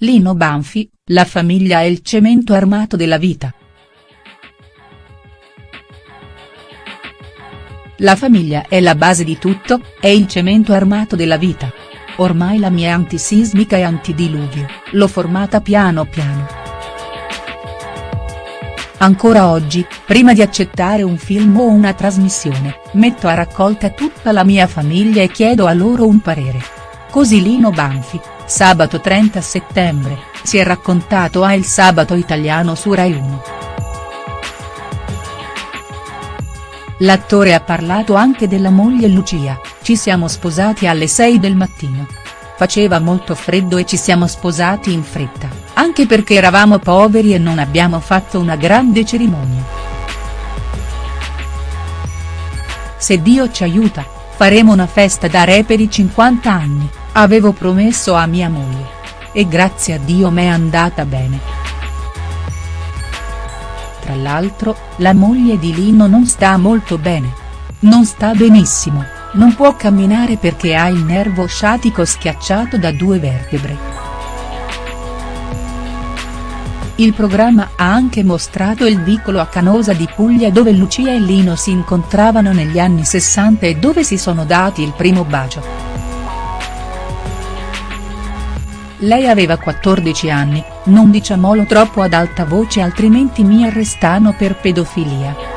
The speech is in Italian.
Lino Banfi, la famiglia è il cemento armato della vita. La famiglia è la base di tutto, è il cemento armato della vita. Ormai la mia antisismica e antidiluvio, l'ho formata piano piano. Ancora oggi, prima di accettare un film o una trasmissione, metto a raccolta tutta la mia famiglia e chiedo a loro un parere. Così Lino Banfi, sabato 30 settembre, si è raccontato a Il Sabato Italiano su Rai 1. L'attore ha parlato anche della moglie Lucia, ci siamo sposati alle 6 del mattino. Faceva molto freddo e ci siamo sposati in fretta, anche perché eravamo poveri e non abbiamo fatto una grande cerimonia. Se Dio ci aiuta, faremo una festa da re per i 50 anni, avevo promesso a mia moglie. E grazie a Dio m'è andata bene. Tra l'altro, la moglie di Lino non sta molto bene. Non sta benissimo, non può camminare perché ha il nervo sciatico schiacciato da due vertebre. Il programma ha anche mostrato il vicolo a Canosa di Puglia dove Lucia e Lino si incontravano negli anni 60 e dove si sono dati il primo bacio. Lei aveva 14 anni, non diciamolo troppo ad alta voce altrimenti mi arrestano per pedofilia.